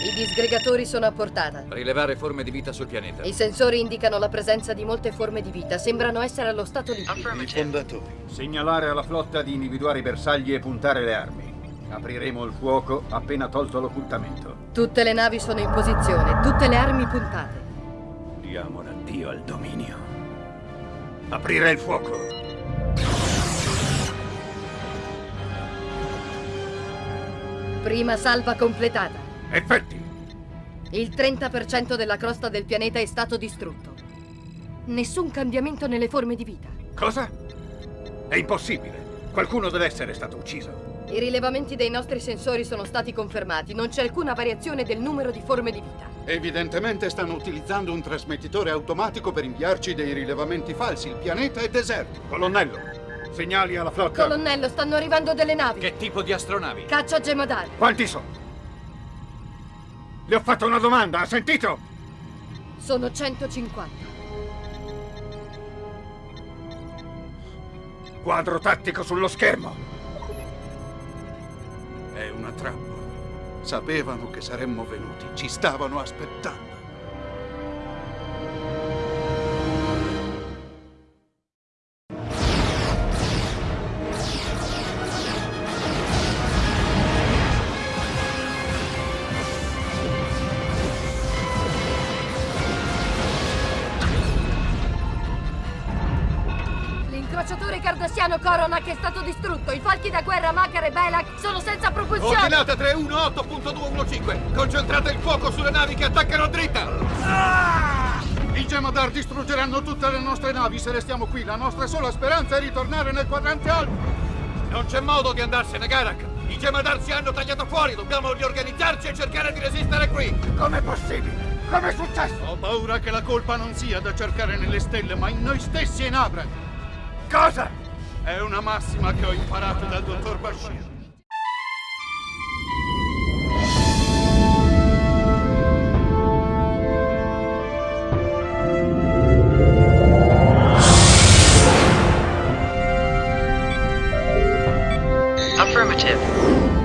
I disgregatori sono a portata. Rilevare forme di vita sul pianeta. I sensori indicano la presenza di molte forme di vita. Sembrano essere allo stato liquido. I fondatori. Segnalare alla flotta di individuare i bersagli e puntare le armi. Apriremo il fuoco appena tolto l'occultamento. Tutte le navi sono in posizione, tutte le armi puntate. Diamo l'addio al dominio. Aprire il fuoco. Prima salva completata. Effetti. Il 30% della crosta del pianeta è stato distrutto. Nessun cambiamento nelle forme di vita. Cosa? È impossibile. Qualcuno deve essere stato ucciso. I rilevamenti dei nostri sensori sono stati confermati. Non c'è alcuna variazione del numero di forme di vita. Evidentemente stanno utilizzando un trasmettitore automatico per inviarci dei rilevamenti falsi. Il pianeta è deserto. Colonnello, segnali alla flotta. Colonnello, stanno arrivando delle navi. Che tipo di astronavi? Caccia Gemadar. Quanti sono? Le ho fatto una domanda, ha sentito? Sono 150. Quadro tattico sullo schermo. È una trappola. Sapevano che saremmo venuti. Ci stavano aspettando. L'incrociatore cardassiano Coronac è stato distrutto. I falchi da guerra Makar e Belak sono senza propulsione. Ordinata 318.215. Concentrate il fuoco sulle navi che attaccano a dritta. I Gemadar distruggeranno tutte le nostre navi se restiamo qui. La nostra sola speranza è ritornare nel quadrante alto. Non c'è modo di andarsene, Garak. I Gemadar ci hanno tagliato fuori. Dobbiamo riorganizzarci e cercare di resistere qui. Com'è possibile? Com'è successo? Ho paura che la colpa non sia da cercare nelle stelle, ma in noi stessi e in Abra. Cosa? È una massima che ho imparato dal dottor Bashir. Affirmative.